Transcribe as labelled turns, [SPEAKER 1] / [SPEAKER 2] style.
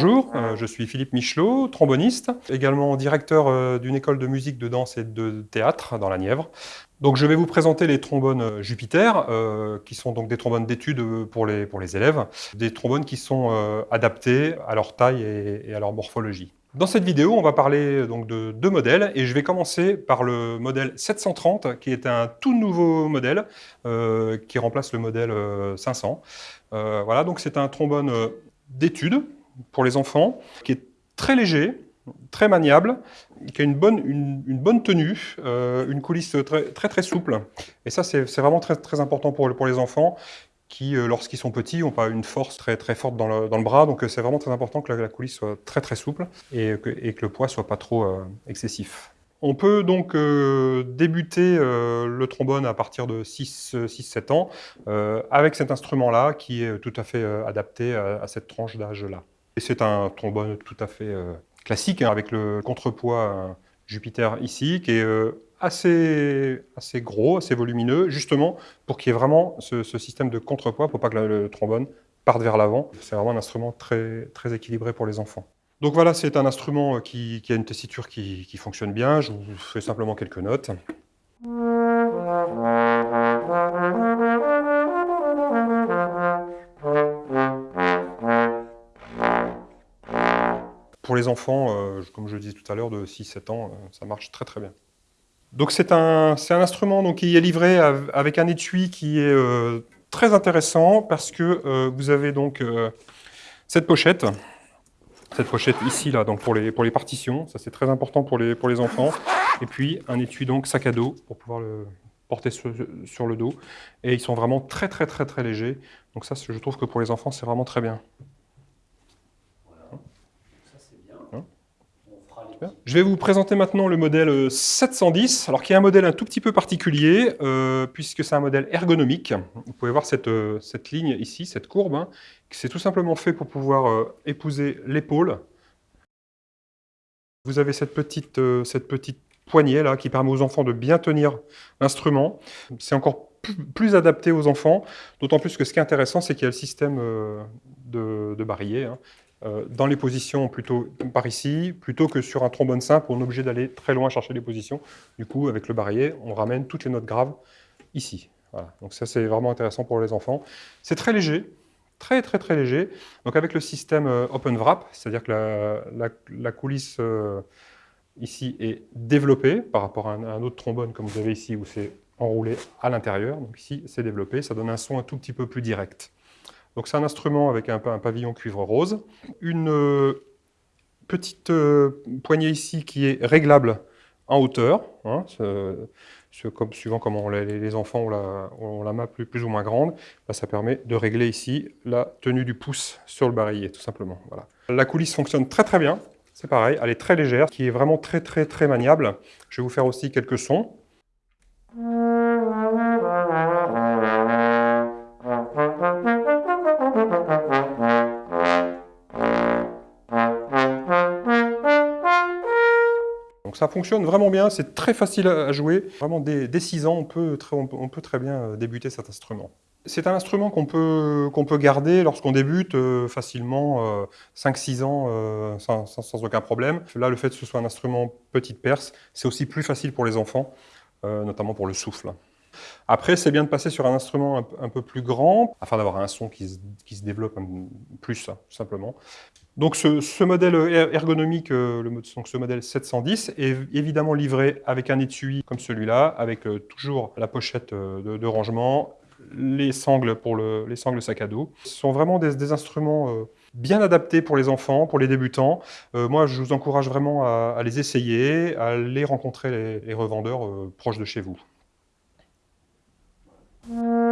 [SPEAKER 1] Bonjour, euh, je suis Philippe Michelot, tromboniste, également directeur euh, d'une école de musique, de danse et de théâtre dans la Nièvre. Donc je vais vous présenter les trombones euh, Jupiter, qui sont donc des trombones d'études pour les, pour les élèves, des trombones qui sont adaptés à leur taille et, à leur morphologie. Dans cette vidéo, on va parler donc de deux modèles et je vais commencer par le modèle 730 qui est un tout nouveau modèle qui remplace le modèle 500. voilà, donc c'est un trombone d'études pour les enfants, qui est très léger, très maniable, qui a une bonne, une, bonne tenue, euh, une coulisse très, très, très souple. Et ça, c'est vraiment très, très important pour, les enfants qui, euh, lorsqu'ils sont petits, n'ont pas une force très, très forte dans le, dans le bras. Donc euh, c'est vraiment très important que la, coulisse soit très très souple et que, et que le poids soit pas trop excessif. On peut donc débuter le trombone à partir de 6-7 ans avec cet instrument-là qui est tout à fait adapté à cette tranche d'âge-là. C'est un trombone tout à fait euh, classique, hein, avec le contrepoids euh, Jupiter ici, qui est euh, assez, assez gros, assez volumineux, justement pour qu'il y ait vraiment ce, système de contrepoids, pour pas que le, trombone parte vers l'avant. C'est vraiment un instrument très, très équilibré pour les enfants. Donc voilà, c'est un instrument qui, a une tessiture qui, qui fonctionne bien. Je vous fais simplement quelques notes. Pour les enfants, euh, comme je le disais tout à l'heure, de 6-7 ans, euh, ça marche très très bien. Donc c'est un, un, instrument donc, qui est livré avec un étui qui est euh, très intéressant parce que vous avez donc cette pochette, cette pochette ici là, donc pour les, pour les partitions, ça c'est très important pour les, pour les enfants, et puis un étui donc sac à dos pour pouvoir le porter sur, sur le dos, et ils sont vraiment très très très très légers, donc ça je trouve que pour les enfants c'est vraiment très bien. Je vais vous présenter maintenant le modèle 710, alors qui est un modèle un tout petit peu particulier, euh, puisque c'est un modèle ergonomique. Vous pouvez voir cette, euh, ligne ici, cette courbe, hein, c'est tout simplement fait pour pouvoir euh, épouser l'épaule. Vous avez cette petite, poignée là, qui permet aux enfants de bien tenir l'instrument. C'est encore plus, adapté aux enfants, d'autant plus que ce qui est intéressant, c'est qu'il y a le système de, barillet, hein, euh, dans les positions plutôt par ici, plutôt que sur un trombone simple, on est obligé d'aller très loin chercher les positions. Du coup, avec le barillet, on ramène toutes les notes graves ici. Donc ça, c'est vraiment intéressant pour les enfants. C'est très léger, très très très léger. Donc avec le système euh, Open Wrap, c'est-à-dire que la, coulisse euh, ici est développée par rapport à un, autre trombone comme vous avez ici où c'est enroulé à l'intérieur. Donc ici, c'est développé, ça donne un son un tout petit peu plus direct. Donc c'est un instrument avec un, pavillon cuivre rose. Une euh, petite euh, poignée ici qui est réglable en hauteur, hein, comme, suivant comment les, enfants ont la, main plus, ou moins grande, bah, ça permet de régler ici la tenue du pouce sur le barillet, tout simplement. Voilà. La coulisse fonctionne très très bien, c'est pareil, elle est très légère, qui est vraiment très très très maniable. Je vais vous faire aussi quelques sons. Ça fonctionne vraiment bien, c'est très facile à jouer. Vraiment, dès, 6 ans, on peut, très, bien euh, débuter cet instrument. C'est un instrument qu'on peut, garder lorsqu'on débute euh, facilement 5-6 euh, ans sans, sans, aucun problème. Là, le fait que ce soit un instrument petite perce, c'est aussi plus facile pour les enfants, notamment pour le souffle. Après, c'est bien de passer sur un instrument un, peu plus grand, afin d'avoir un son qui se, qui se développe plus, tout simplement. Donc ce, modèle er-, ergonomique, euh, le, ce modèle 710, est évidemment livré avec un étui comme celui-là, avec euh, toujours la pochette euh, de, rangement, les sangles pour le, les sangles sac à dos. Ce sont vraiment des, instruments bien adaptés pour les enfants, pour les débutants. moi, je vous encourage vraiment à, les essayer, à aller rencontrer les, les revendeurs proches de chez vous. Mm-hmm.